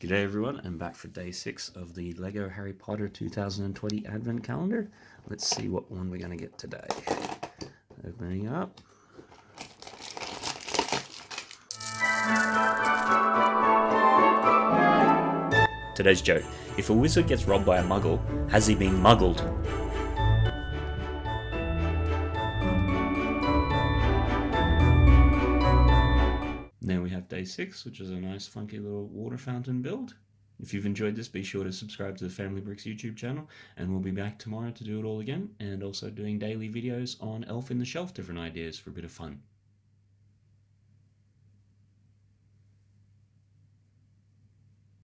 G'day everyone, I'm back for day 6 of the LEGO Harry Potter 2020 Advent Calendar. Let's see what one we're going to get today. Opening up. Today's joke. If a wizard gets robbed by a muggle, has he been muggled? Now we have day six, which is a nice funky little water fountain build. If you've enjoyed this, be sure to subscribe to the Family Bricks YouTube channel, and we'll be back tomorrow to do it all again, and also doing daily videos on Elf in the Shelf, different ideas for a bit of fun.